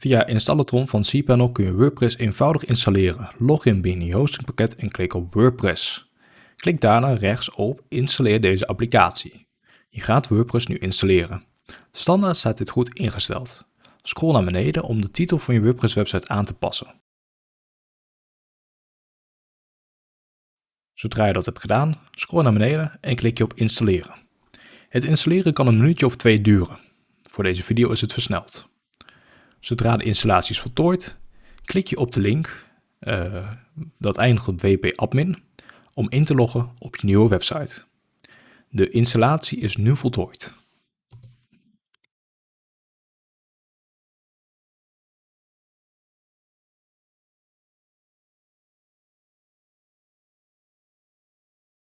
Via Installatron van cPanel kun je WordPress eenvoudig installeren. Log in binnen je hostingpakket en klik op WordPress. Klik daarna rechts op Installeer deze applicatie. Je gaat WordPress nu installeren. Standaard staat dit goed ingesteld. Scroll naar beneden om de titel van je WordPress website aan te passen. Zodra je dat hebt gedaan, scroll naar beneden en klik je op installeren. Het installeren kan een minuutje of twee duren. Voor deze video is het versneld. Zodra de installatie is voltooid, klik je op de link, uh, dat eindigt op wp-admin, om in te loggen op je nieuwe website. De installatie is nu voltooid.